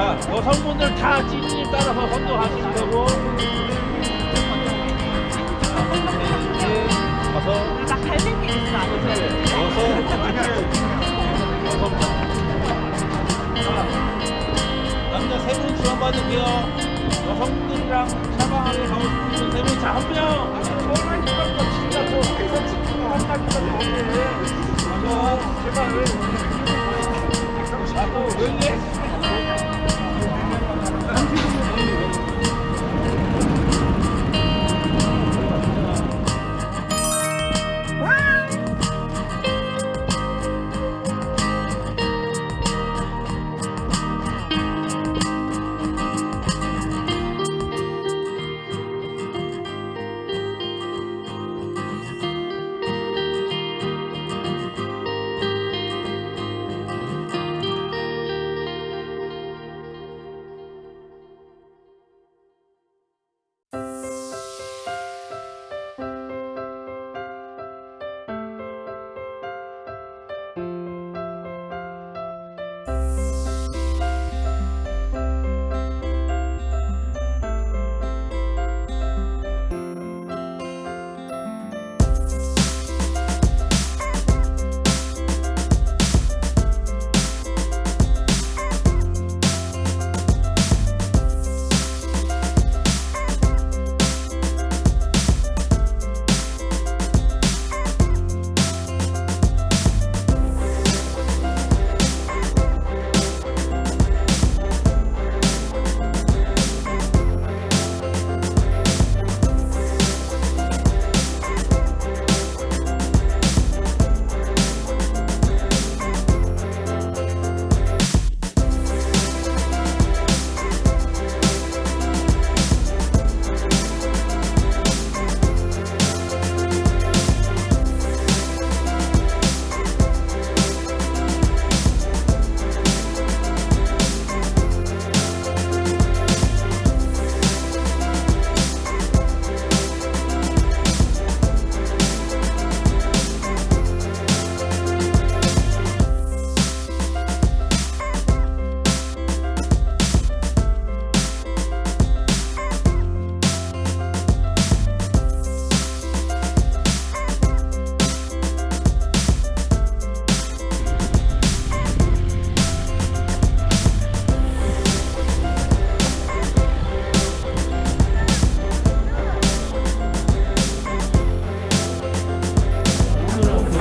자 여성분들 다 찌님 따라서 선도하시면 되고. 네, 다섯 나게 있어? 여섯 자, 남자 세분 지원받을게요. 여성분들이랑 샤방하게 가고 싶으신 세분. 자, 한 명! 전화니까 진짜 뭐 회사 친구가 한다니까 너무해 맞아 제발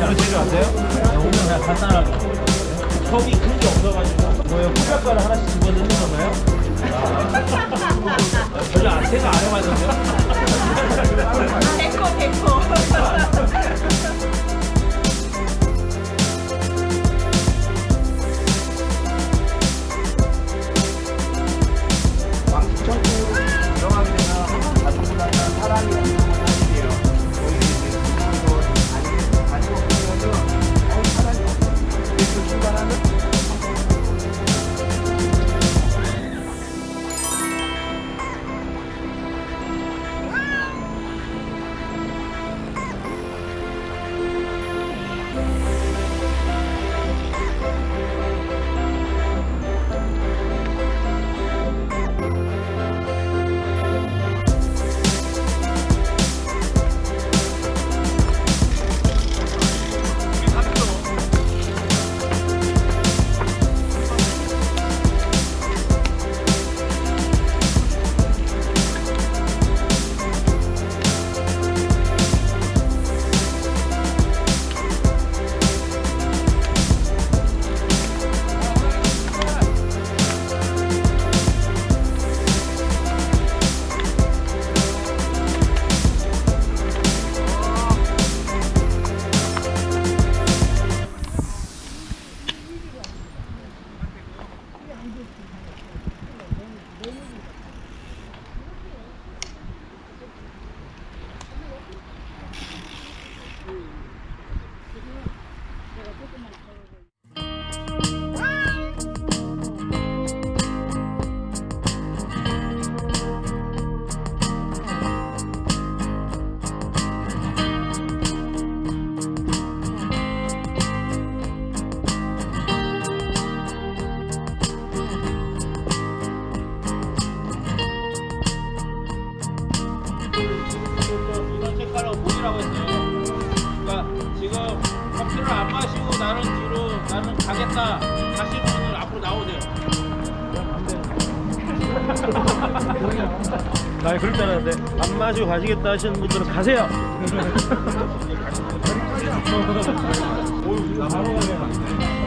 오늘 제주 아세요? 오늘 그냥 간단하게 컵이 큰 게 없어가지고 뭐예요? 컵젓가락 하나씩 집어 넣는 건가요? 아, 별로 안 생각 안 해봤는데요? 데코 데코 마시라고 했어요. 그러니까 지금 커피를 안 마시고 나는 뒤로 나는 가겠다 하시는 분들 앞으로 나오세요. 네, 나 그럴 줄 알았는데 안 마시고 가시겠다 하시는 분들은 가세요. 어, 오유, 바로 가네.